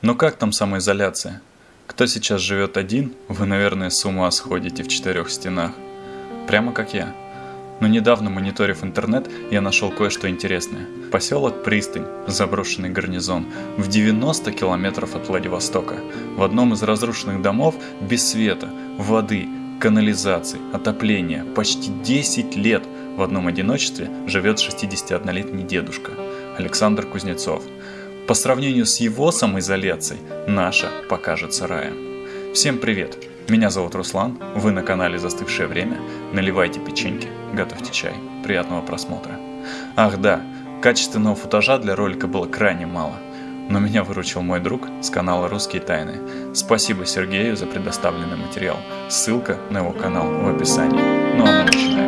Ну как там самоизоляция? Кто сейчас живет один, вы, наверное, с ума сходите в четырех стенах. Прямо как я. Но недавно, мониторив интернет, я нашел кое-что интересное. Поселок Пристань, заброшенный гарнизон, в 90 километров от Владивостока. В одном из разрушенных домов без света, воды, канализации, отопления, почти 10 лет в одном одиночестве живет 61-летний дедушка Александр Кузнецов. По сравнению с его самоизоляцией, наша покажется раем. Всем привет! Меня зовут Руслан, вы на канале «Застывшее время». Наливайте печеньки, готовьте чай. Приятного просмотра. Ах да, качественного футажа для ролика было крайне мало. Но меня выручил мой друг с канала «Русские тайны». Спасибо Сергею за предоставленный материал. Ссылка на его канал в описании. Ну а мы начинаем.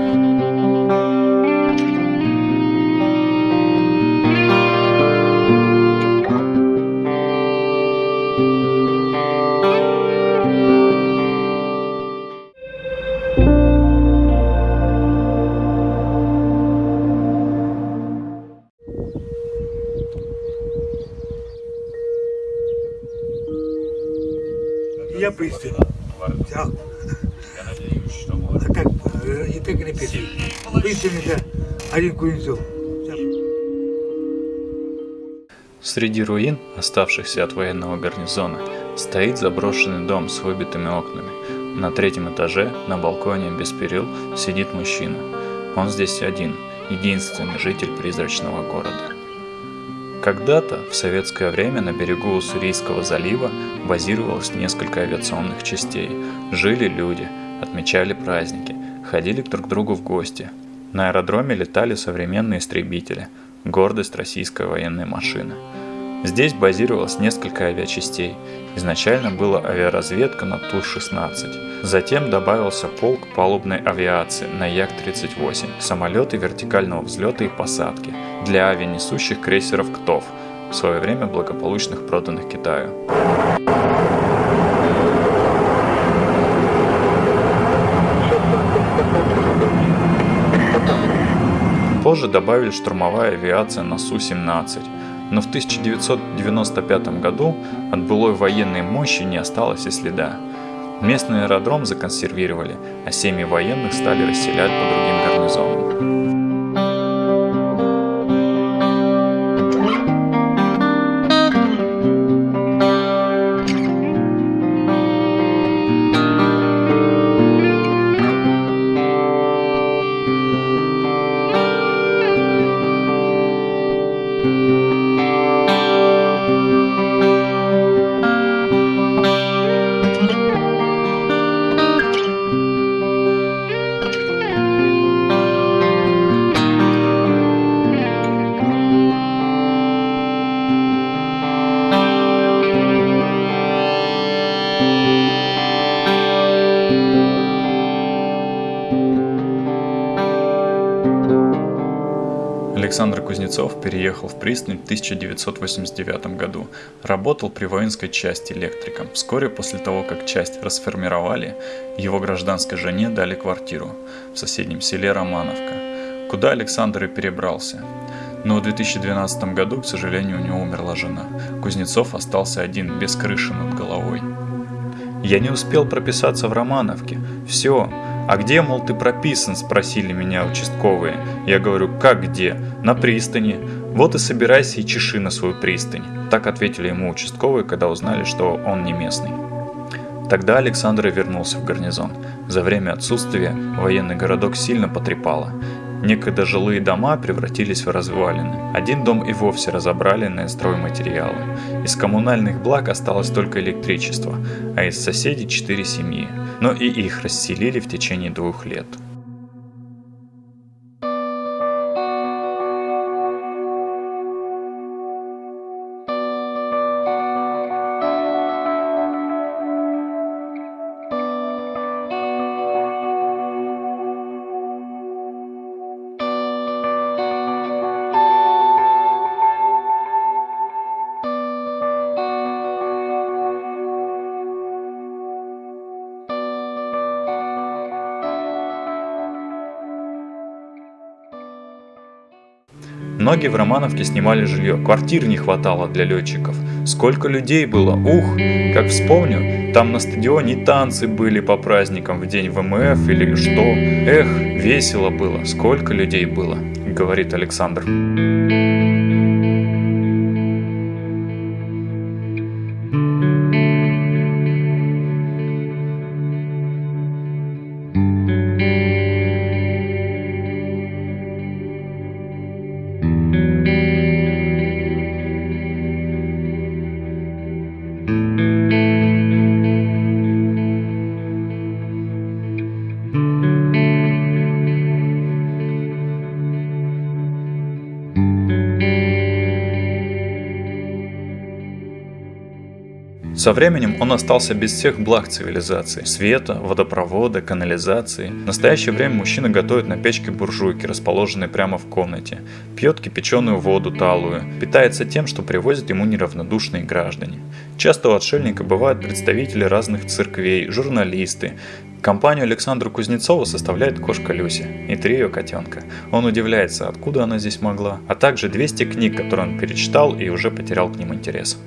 Я надеюсь, что А как? э, И так или петь? Пристань это один Кузнецов. Среди руин, оставшихся от военного гарнизона, стоит заброшенный дом с выбитыми окнами. На третьем этаже, на балконе без перил, сидит мужчина. Он здесь один, единственный житель призрачного города. Когда-то, в советское время, на берегу Уссурийского залива базировалось несколько авиационных частей. Жили люди, отмечали праздники, ходили друг к другу в гости. На аэродроме летали современные истребители, гордость российской военной машины. Здесь базировалось несколько авиачастей. Изначально была авиаразведка на Ту-16. Затем добавился полк палубной авиации на Як-38, самолеты вертикального взлета и посадки для авианесущих крейсеров КТОВ, в свое время благополучных проданных Китаю. Позже добавили штурмовая авиация на Су-17, но в 1995 году от былой военной мощи не осталось и следа. Местный аэродром законсервировали, а семьи военных стали расселять по другим гарнизонам. Александр Кузнецов переехал в Пристань в 1989 году. Работал при воинской части электриком. Вскоре после того, как часть расформировали, его гражданской жене дали квартиру в соседнем селе Романовка, куда Александр и перебрался. Но в 2012 году, к сожалению, у него умерла жена. Кузнецов остался один, без крыши над головой. Я не успел прописаться в Романовке. Все. А где, мол, ты прописан, спросили меня участковые. Я говорю, как где? На пристани. Вот и собирайся и чеши на свою пристань. Так ответили ему участковые, когда узнали, что он не местный. Тогда Александр вернулся в гарнизон. За время отсутствия военный городок сильно потрепало. Некогда жилые дома превратились в развалины. Один дом и вовсе разобрали на стройматериалы. Из коммунальных благ осталось только электричество, а из соседей четыре семьи. Но и их расселили в течение двух лет. Многие в Романовке снимали жилье, квартир не хватало для летчиков. Сколько людей было, ух! Как вспомню, там на стадионе танцы были по праздникам в день ВМФ или что. Эх, весело было, сколько людей было, говорит Александр. Со временем он остался без всех благ цивилизации – света, водопровода, канализации. В настоящее время мужчина готовит на печке буржуйки, расположенной прямо в комнате, пьет кипяченую воду талую, питается тем, что привозят ему неравнодушные граждане. Часто у отшельника бывают представители разных церквей, журналисты, Компанию Александра Кузнецова составляет кошка Люся и три ее котенка. Он удивляется, откуда она здесь могла, а также 200 книг, которые он перечитал и уже потерял к ним интерес.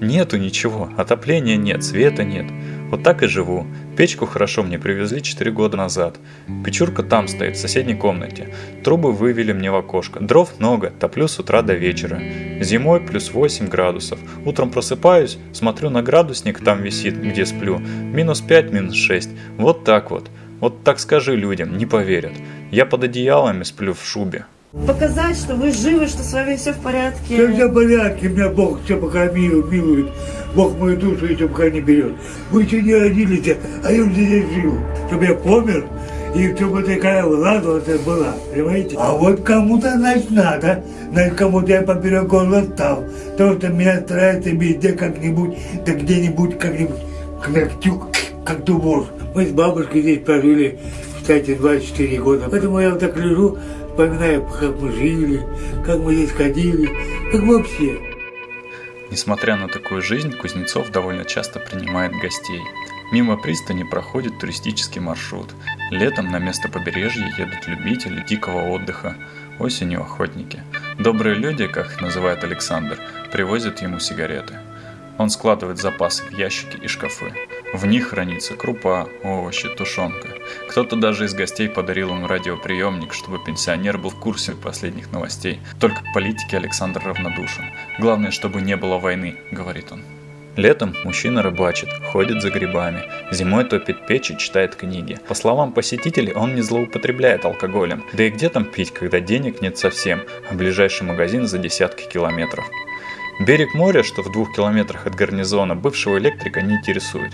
Нету ничего, отопления нет, света нет. Вот так и живу. Печку хорошо мне привезли 4 года назад. Печурка там стоит, в соседней комнате. Трубы вывели мне в окошко. Дров много, топлю с утра до вечера. Зимой плюс 8 градусов. Утром просыпаюсь, смотрю на градусник, там висит, где сплю. Минус 5, минус 6. Вот так вот. Вот так скажи людям, не поверят. Я под одеялами сплю в шубе. Показать, что вы живы, что с вами все в порядке. Все, все в порядке, меня Бог все пока милует. Бог мою душу еще пока не берет. Вы еще не родились, а я уже здесь живу. Чтобы я помер, и чтобы такая влада была, понимаете? А вот кому-то, значит, надо, значит, кому-то я поперек горла стал. Потому что меня старается везде как-нибудь, да где-нибудь как-нибудь, как тюк, как дубос. Мы с бабушкой здесь прожили, кстати, 24 года. Поэтому я вот так лежу, вспоминаю, как мы жили, как мы здесь ходили, как вообще. Несмотря на такую жизнь, Кузнецов довольно часто принимает гостей. Мимо пристани проходит туристический маршрут. Летом на место побережья едут любители дикого отдыха, осенью охотники. Добрые люди, как их называет Александр, привозят ему сигареты. Он складывает запасы в ящики и шкафы. В них хранится крупа, овощи, тушенка. Кто-то даже из гостей подарил ему радиоприемник, чтобы пенсионер был в курсе последних новостей. Только к политике Александр равнодушен. Главное, чтобы не было войны, говорит он. Летом мужчина рыбачит, ходит за грибами, зимой топит печь и читает книги. По словам посетителей, он не злоупотребляет алкоголем. Да и где там пить, когда денег нет совсем, а ближайший магазин за десятки километров. Берег моря, что в двух километрах от гарнизона, бывшего электрика не интересует.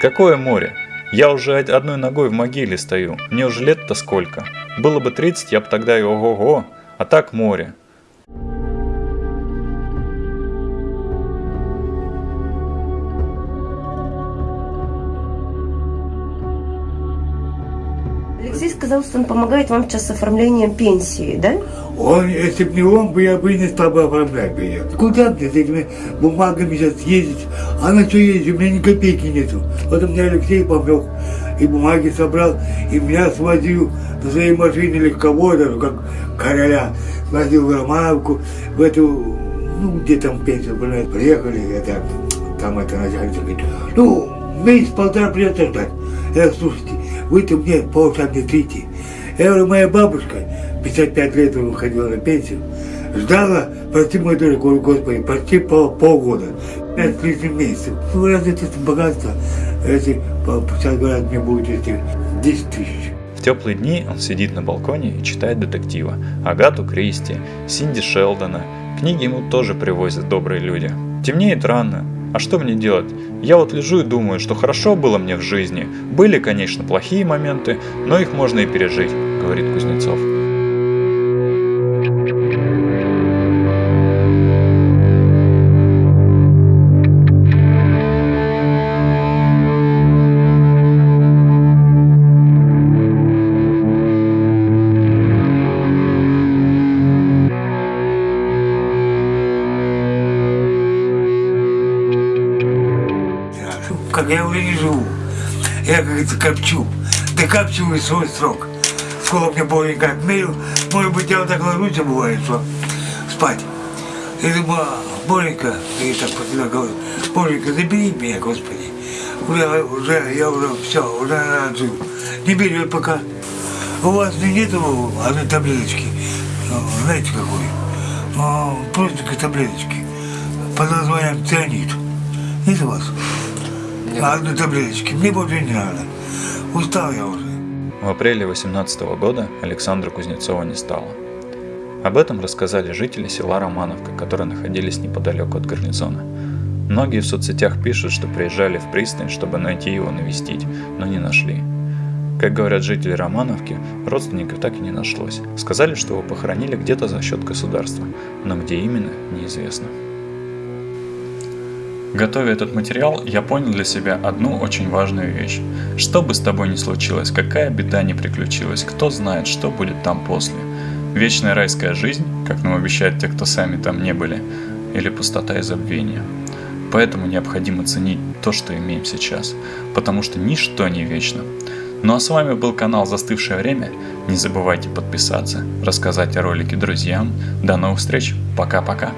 Какое море? Я уже одной ногой в могиле стою, мне уже лет-то сколько. Было бы 30, я бы тогда и ого-го, а так море. Алексей сказал, что он помогает вам сейчас с оформлением пенсии, да? Он, если бы не он, бы я бы не стал бы оформлять бы. Куда мне с этими бумагами сейчас ездить? А на что ездить? У меня ни копейки нету. Вот у меня Алексей помог, и бумаги собрал, и меня свозил на своей машине легковой, как короля, свозил в Романовку, в эту, ну, где там пенсия была, приехали, это, там это начальник говорит, ну, месяц-полтора придется ждать. Я слушайте, вы-то мне полчаса не трите. Я говорю, моя бабушка, 55 лет выходила на пенсию, ждала, прости мой дорогой, господи, почти пол, полгода, пять с лишним месяцев. Ну, разве это богатство, если сейчас говорят, мне будет эти 10 тысяч. В теплые дни он сидит на балконе и читает детектива. Агату Кристи, Синди Шелдона. Книги ему тоже привозят добрые люди. Темнеет рано, а что мне делать? Я вот лежу и думаю, что хорошо было мне в жизни. Были, конечно, плохие моменты, но их можно и пережить, говорит Кузнецов. Как я уже не живу. Я, как говорится, копчу. Докапчиваю свой срок. Сколько мне Боженька отмерил. Может быть, я вот так ложусь, бывает, что спать. Я думаю, Боренька, и так тебя говорю, Боренька, забери меня, Господи. Уже, уже, я уже все, уже жил. Не бери пока. У вас нету одной таблеточки, ну, знаете какой? Ну, Простенькой таблеточки под названием цианид. Нет у вас? Одной таблеточки. Мне больше не надо. Устал я уже. В апреле 18 года Александра Кузнецова не стало. Об этом рассказали жители села Романовка, которые находились неподалеку от гарнизона. Многие в соцсетях пишут, что приезжали в пристань, чтобы найти его навестить, но не нашли. Как говорят жители Романовки, родственников так и не нашлось. Сказали, что его похоронили где-то за счет государства, но где именно, неизвестно. Готовя этот материал, я понял для себя одну очень важную вещь. Что бы с тобой ни случилось, какая беда ни приключилась, кто знает, что будет там после. Вечная райская жизнь, как нам обещают те, кто сами там не были, или пустота и забвение. Поэтому необходимо ценить то, что имеем сейчас, потому что ничто не вечно. Ну а с вами был канал «Застывшее время». Не забывайте подписаться, рассказать о ролике друзьям. До новых встреч. Пока-пока.